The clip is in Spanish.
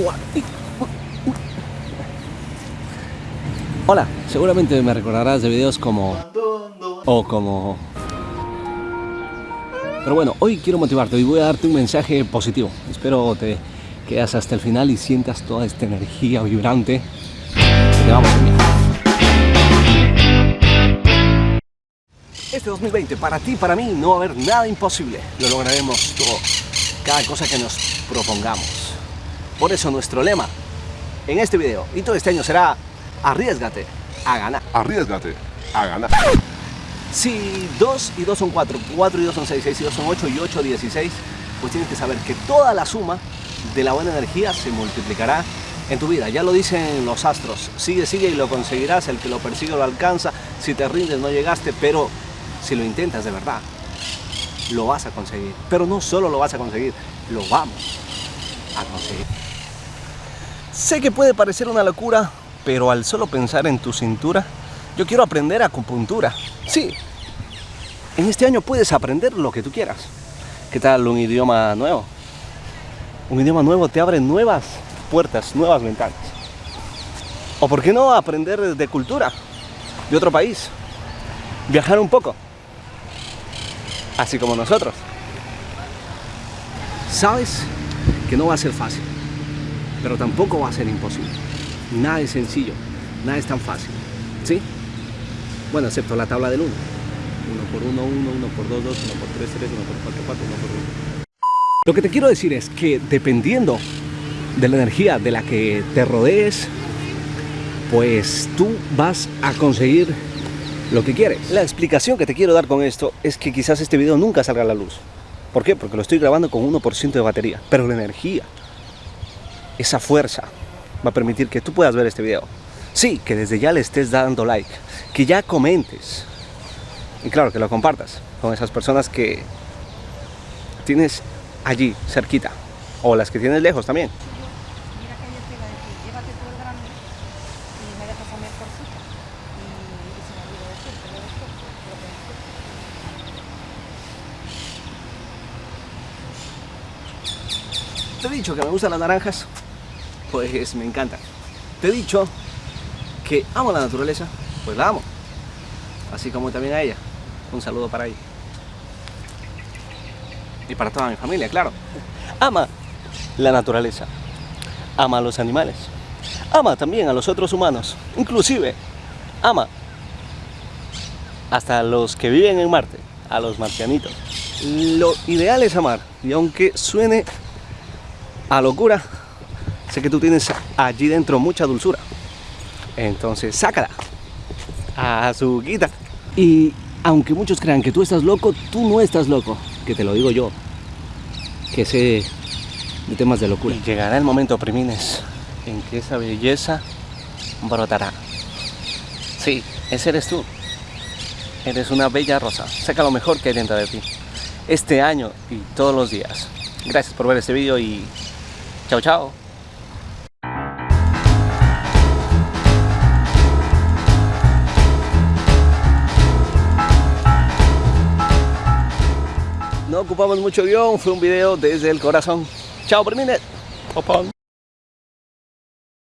Hola, seguramente me recordarás de videos como... O como... Pero bueno, hoy quiero motivarte y voy a darte un mensaje positivo. Espero te quedas hasta el final y sientas toda esta energía vibrante te vamos a. Este 2020, para ti, para mí, no va a haber nada imposible. Lo lograremos todo, cada cosa que nos propongamos. Por eso nuestro lema en este video y todo este año será arriesgate a ganar. Arriesgate a ganar. Si 2 y 2 son 4, 4 y 2 son 6, 6 y 2 son 8 y 8 16, pues tienes que saber que toda la suma de la buena energía se multiplicará en tu vida. Ya lo dicen los astros, sigue, sigue y lo conseguirás, el que lo persigue lo alcanza, si te rindes no llegaste, pero si lo intentas de verdad, lo vas a conseguir. Pero no solo lo vas a conseguir, lo vamos a conseguir. Sé que puede parecer una locura, pero al solo pensar en tu cintura, yo quiero aprender acupuntura. Sí, en este año puedes aprender lo que tú quieras. ¿Qué tal un idioma nuevo? Un idioma nuevo te abre nuevas puertas, nuevas ventanas. ¿O por qué no aprender de cultura de otro país? Viajar un poco. Así como nosotros. Sabes que no va a ser fácil, pero tampoco va a ser imposible. Nada es sencillo, nada es tan fácil. ¿Sí? Bueno, excepto la tabla del 1. 1 por 1, 1, 1 por 2, 2, 1 por 3, 3, 1 por 4, 4, 1 por 1. Lo que te quiero decir es que dependiendo de la energía de la que te rodees, pues tú vas a conseguir lo que quieres. La explicación que te quiero dar con esto es que quizás este video nunca salga a la luz. ¿Por qué? Porque lo estoy grabando con 1% de batería. Pero la energía, esa fuerza, va a permitir que tú puedas ver este video. Sí, que desde ya le estés dando like, que ya comentes. Y claro, que lo compartas con esas personas que tienes allí, cerquita. O las que tienes lejos también. Te he dicho que me gustan las naranjas, pues me encantan. Te he dicho que amo la naturaleza, pues la amo. Así como también a ella. Un saludo para ella. Y para toda mi familia, claro. Ama la naturaleza. Ama a los animales. Ama también a los otros humanos. Inclusive, ama hasta a los que viven en Marte, a los marcianitos. Lo ideal es amar. Y aunque suene a locura, sé que tú tienes allí dentro mucha dulzura. Entonces, sácala a su guita. Y aunque muchos crean que tú estás loco, tú no estás loco. Que te lo digo yo. Que sé de temas de locura. Y llegará el momento, primines, en que esa belleza brotará. Sí, ese eres tú. Eres una bella rosa. Saca lo mejor que hay dentro de ti. Este año y todos los días. Gracias por ver este vídeo y chao, chao. No ocupamos mucho guion, fue un video desde el corazón. Chao. Opón.